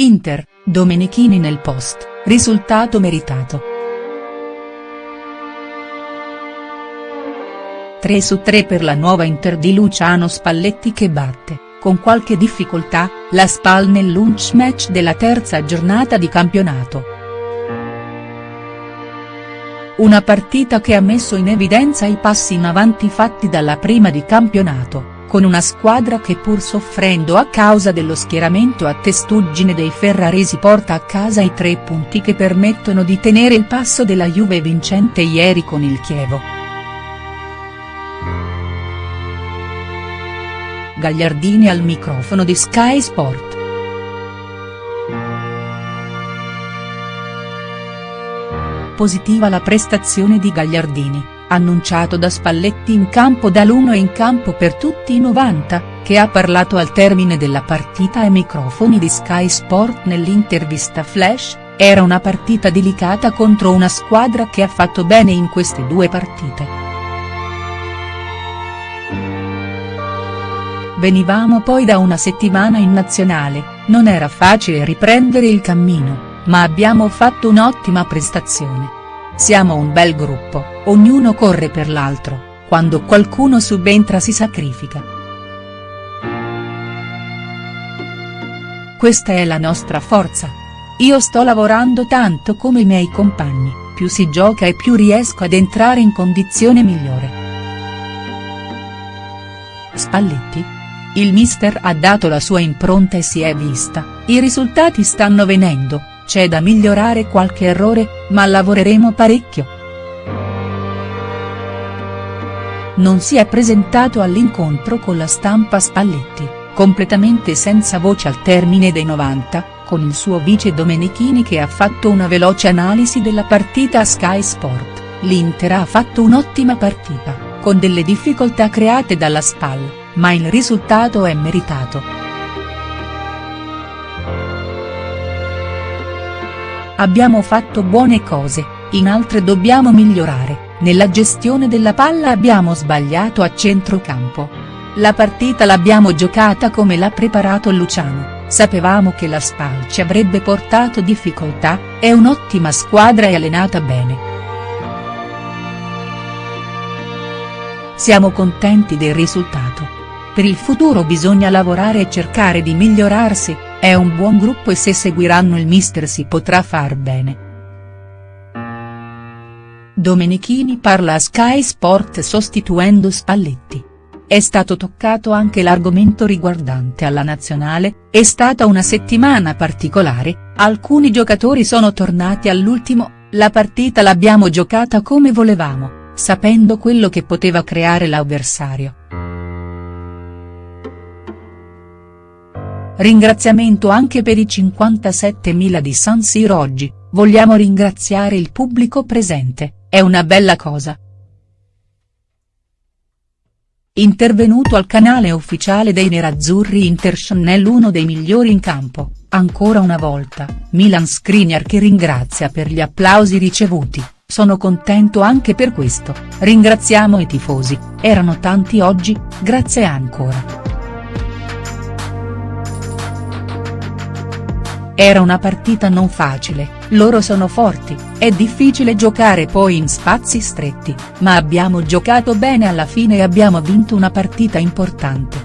Inter, Domenichini nel post, risultato meritato. 3 su 3 per la nuova Inter di Luciano Spalletti che batte, con qualche difficoltà, la Spal nel lunch match della terza giornata di campionato. Una partita che ha messo in evidenza i passi in avanti fatti dalla prima di campionato, con una squadra che pur soffrendo a causa dello schieramento a testuggine dei ferraresi porta a casa i tre punti che permettono di tenere il passo della Juve vincente ieri con il Chievo. Gagliardini al microfono di Sky Sport. Positiva la prestazione di Gagliardini, annunciato da Spalletti in campo dall'1 in campo per tutti i 90, che ha parlato al termine della partita ai microfoni di Sky Sport nell'intervista flash, era una partita delicata contro una squadra che ha fatto bene in queste due partite. Venivamo poi da una settimana in nazionale, non era facile riprendere il cammino, ma abbiamo fatto un'ottima prestazione. Siamo un bel gruppo, ognuno corre per l'altro, quando qualcuno subentra si sacrifica. Questa è la nostra forza. Io sto lavorando tanto come i miei compagni, più si gioca e più riesco ad entrare in condizione migliore. Spalletti? Il mister ha dato la sua impronta e si è vista, i risultati stanno venendo, c'è da migliorare qualche errore, ma lavoreremo parecchio. Non si è presentato all'incontro con la stampa Spalletti, completamente senza voce al termine dei 90, con il suo vice Domenichini che ha fatto una veloce analisi della partita a Sky Sport, l'Inter ha fatto un'ottima partita, con delle difficoltà create dalla SPAL ma il risultato è meritato. Abbiamo fatto buone cose, in altre dobbiamo migliorare, nella gestione della palla abbiamo sbagliato a centrocampo. La partita l'abbiamo giocata come l'ha preparato Luciano, sapevamo che la SPAL ci avrebbe portato difficoltà, è un'ottima squadra e allenata bene. Siamo contenti del risultato. Per il futuro bisogna lavorare e cercare di migliorarsi, è un buon gruppo e se seguiranno il mister si potrà far bene. Domenichini parla a Sky Sport sostituendo Spalletti. È stato toccato anche l'argomento riguardante alla nazionale, è stata una settimana particolare, alcuni giocatori sono tornati all'ultimo, la partita l'abbiamo giocata come volevamo, sapendo quello che poteva creare l'avversario. Ringraziamento anche per i 57.000 di San Siro oggi, vogliamo ringraziare il pubblico presente, è una bella cosa. Intervenuto al canale ufficiale dei Nerazzurri Interchannel uno dei migliori in campo, ancora una volta, Milan Skriniar che ringrazia per gli applausi ricevuti, sono contento anche per questo, ringraziamo i tifosi, erano tanti oggi, grazie ancora. Era una partita non facile, loro sono forti, è difficile giocare poi in spazi stretti, ma abbiamo giocato bene alla fine e abbiamo vinto una partita importante.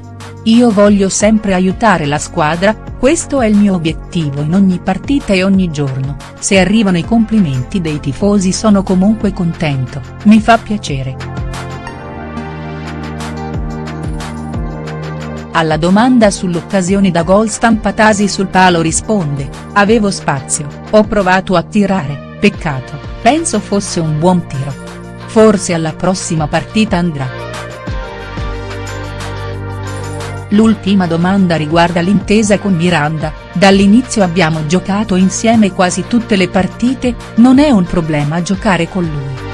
Io voglio sempre aiutare la squadra, questo è il mio obiettivo in ogni partita e ogni giorno, se arrivano i complimenti dei tifosi sono comunque contento, mi fa piacere. Alla domanda sull'occasione da gol stampatasi sul palo risponde, avevo spazio, ho provato a tirare, peccato, penso fosse un buon tiro. Forse alla prossima partita andrà. L'ultima domanda riguarda l'intesa con Miranda, dall'inizio abbiamo giocato insieme quasi tutte le partite, non è un problema giocare con lui.